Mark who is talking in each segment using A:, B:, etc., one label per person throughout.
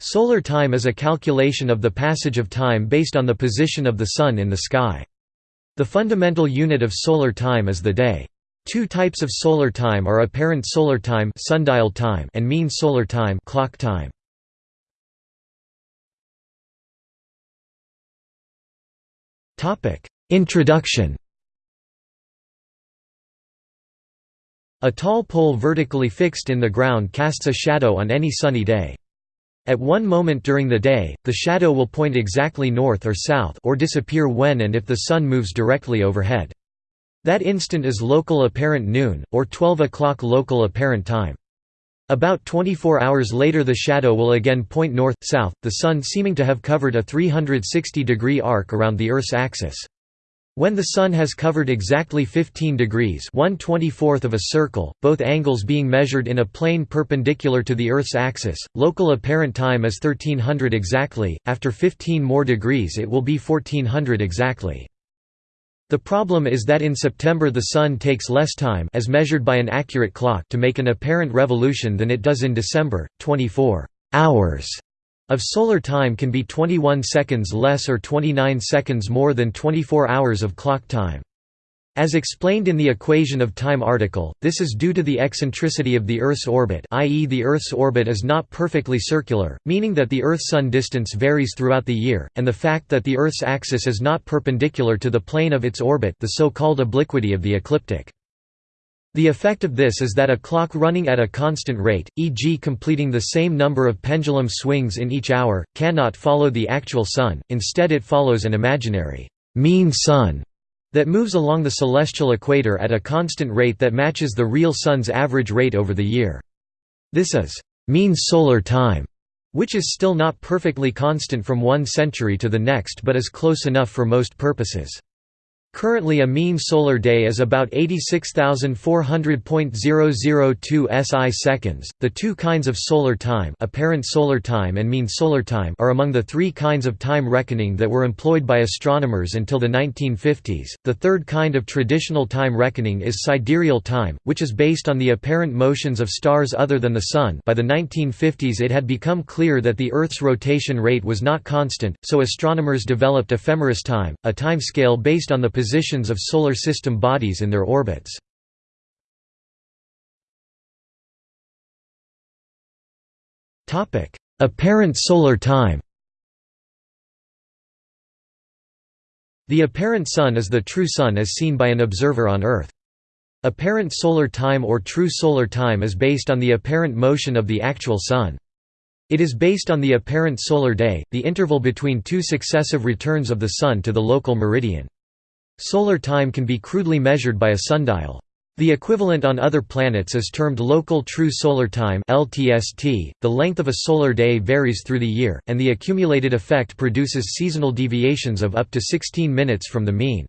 A: Solar time is a calculation of the passage of time based on the position of the Sun in the sky. The fundamental unit of solar time is the day. Two types of solar time are apparent solar time, sundial time and mean solar time, clock time. Topic: Introduction. A tall pole vertically fixed in the ground casts a shadow on any sunny day. At one moment during the day, the shadow will point exactly north or south or disappear when and if the sun moves directly overhead. That instant is local apparent noon, or 12 o'clock local apparent time. About 24 hours later the shadow will again point north-south, the sun seeming to have covered a 360-degree arc around the Earth's axis. When the Sun has covered exactly 15 degrees of a circle, both angles being measured in a plane perpendicular to the Earth's axis, local apparent time is 1300 exactly, after 15 more degrees it will be 1400 exactly. The problem is that in September the Sun takes less time as measured by an accurate clock to make an apparent revolution than it does in December, 24 hours of solar time can be 21 seconds less or 29 seconds more than 24 hours of clock time. As explained in the equation of time article, this is due to the eccentricity of the Earth's orbit i.e. the Earth's orbit is not perfectly circular, meaning that the Earth-Sun distance varies throughout the year, and the fact that the Earth's axis is not perpendicular to the plane of its orbit the so-called obliquity of the ecliptic. The effect of this is that a clock running at a constant rate, e.g. completing the same number of pendulum swings in each hour, cannot follow the actual sun, instead it follows an imaginary mean sun that moves along the celestial equator at a constant rate that matches the real sun's average rate over the year. This is mean solar time, which is still not perfectly constant from one century to the next but is close enough for most purposes. Currently a mean solar day is about 86,400.002 SI seconds. The two kinds of solar time, apparent solar time and mean solar time, are among the three kinds of time reckoning that were employed by astronomers until the 1950s. The third kind of traditional time reckoning is sidereal time, which is based on the apparent motions of stars other than the sun. By the 1950s it had become clear that the Earth's rotation rate was not constant, so astronomers developed ephemeris time, a time scale based on the position positions of Solar System bodies in their orbits. Apparent solar time The apparent Sun is the true Sun as seen by an observer on Earth. Apparent solar time or true solar time is based on the apparent motion of the actual Sun. It is based on the apparent solar day, the interval between two successive returns of the Sun to the local meridian. Solar time can be crudely measured by a sundial. The equivalent on other planets is termed local true solar time (LTST). The length of a solar day varies through the year, and the accumulated effect produces seasonal deviations of up to 16 minutes from the mean.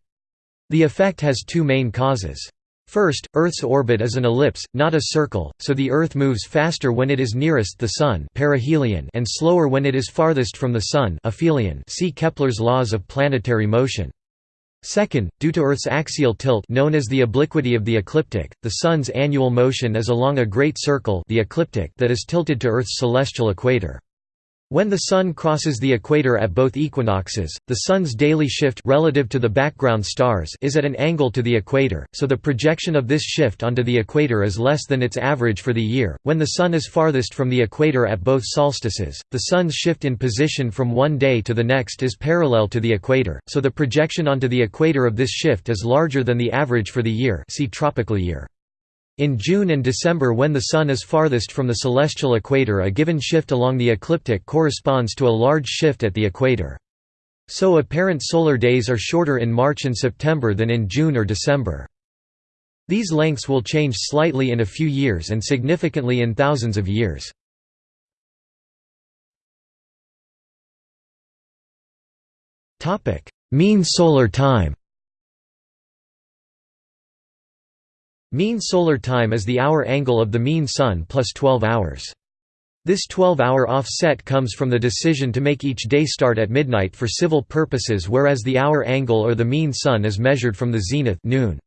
A: The effect has two main causes. First, Earth's orbit is an ellipse, not a circle, so the Earth moves faster when it is nearest the Sun perihelion and slower when it is farthest from the Sun aphelion see Kepler's laws of planetary motion. Second, due to Earth's axial tilt known as the obliquity of the ecliptic, the Sun's annual motion is along a great circle the ecliptic that is tilted to Earth's celestial equator. When the Sun crosses the equator at both equinoxes, the Sun's daily shift relative to the background stars is at an angle to the equator, so the projection of this shift onto the equator is less than its average for the year. When the Sun is farthest from the equator at both solstices, the Sun's shift in position from one day to the next is parallel to the equator, so the projection onto the equator of this shift is larger than the average for the year see tropical year. In June and December when the Sun is farthest from the celestial equator a given shift along the ecliptic corresponds to a large shift at the equator. So apparent solar days are shorter in March and September than in June or December. These lengths will change slightly in a few years and significantly in thousands of years. Mean solar time Mean solar time is the hour angle of the mean sun plus 12 hours. This 12-hour offset comes from the decision to make each day start at midnight for civil purposes whereas the hour angle or the mean sun is measured from the zenith noon.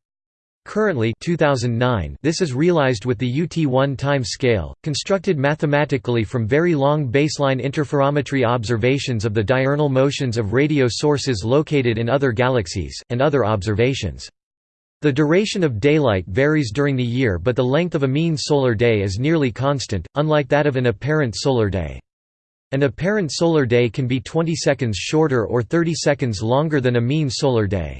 A: Currently 2009, this is realized with the UT1 time scale, constructed mathematically from very long baseline interferometry observations of the diurnal motions of radio sources located in other galaxies, and other observations. The duration of daylight varies during the year but the length of a mean solar day is nearly constant, unlike that of an apparent solar day. An apparent solar day can be 20 seconds shorter or 30 seconds longer than a mean solar day.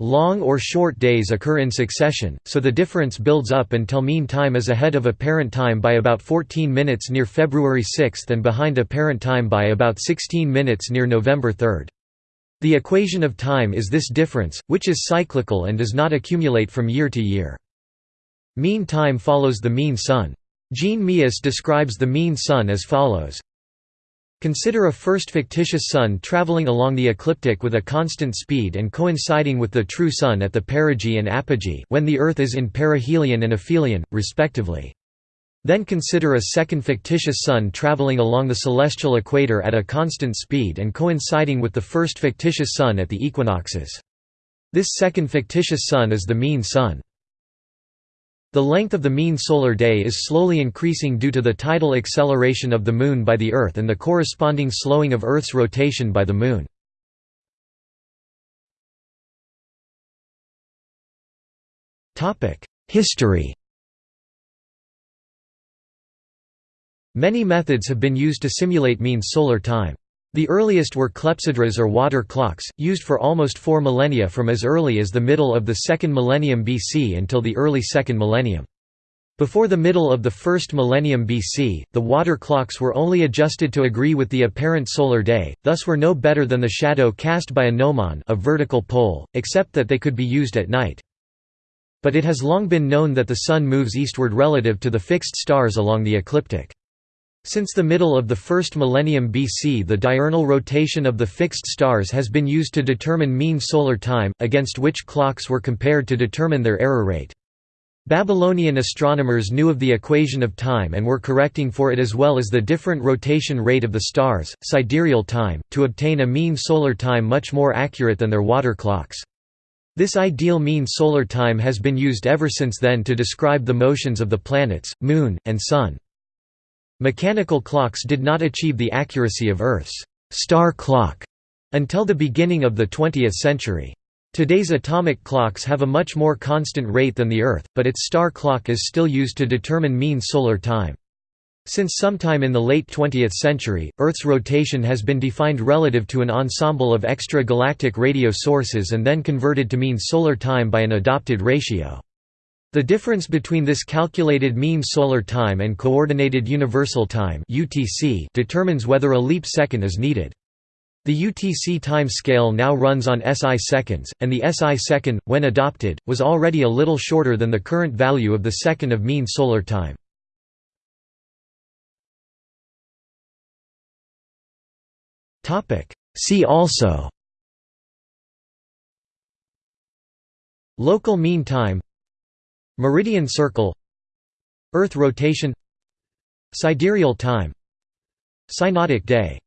A: Long or short days occur in succession, so the difference builds up until mean time is ahead of apparent time by about 14 minutes near February 6 and behind apparent time by about 16 minutes near November 3. The equation of time is this difference, which is cyclical and does not accumulate from year to year. Mean time follows the mean sun. Jean Meeus describes the mean sun as follows Consider a first fictitious sun traveling along the ecliptic with a constant speed and coinciding with the true sun at the perigee and apogee when the Earth is in perihelion and aphelion, respectively. Then consider a second fictitious sun traveling along the celestial equator at a constant speed and coinciding with the first fictitious sun at the equinoxes. This second fictitious sun is the mean sun. The length of the mean solar day is slowly increasing due to the tidal acceleration of the Moon by the Earth and the corresponding slowing of Earth's rotation by the Moon. History Many methods have been used to simulate mean solar time. The earliest were clepsydras or water clocks, used for almost four millennia from as early as the middle of the second millennium BC until the early second millennium. Before the middle of the first millennium BC, the water clocks were only adjusted to agree with the apparent solar day, thus were no better than the shadow cast by a gnomon a vertical pole, except that they could be used at night. But it has long been known that the Sun moves eastward relative to the fixed stars along the ecliptic. Since the middle of the first millennium BC the diurnal rotation of the fixed stars has been used to determine mean solar time, against which clocks were compared to determine their error rate. Babylonian astronomers knew of the equation of time and were correcting for it as well as the different rotation rate of the stars, sidereal time, to obtain a mean solar time much more accurate than their water clocks. This ideal mean solar time has been used ever since then to describe the motions of the planets, Moon, and Sun. Mechanical clocks did not achieve the accuracy of Earth's star clock until the beginning of the 20th century. Today's atomic clocks have a much more constant rate than the Earth, but its star clock is still used to determine mean solar time. Since sometime in the late 20th century, Earth's rotation has been defined relative to an ensemble of extra-galactic radio sources and then converted to mean solar time by an adopted ratio. The difference between this calculated mean solar time and coordinated universal time (UTC) determines whether a leap second is needed. The UTC time scale now runs on SI seconds, and the SI second, when adopted, was already a little shorter than the current value of the second of mean solar time. See also Local mean time Meridian circle Earth rotation Sidereal time Synodic day